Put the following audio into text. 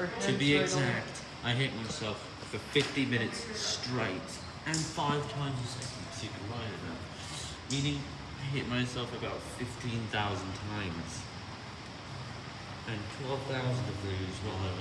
To be exact, I hit myself for 50 minutes straight and five times a second, so you can. Meaning, I hit myself about 15,000 times. And 12,000 of those while I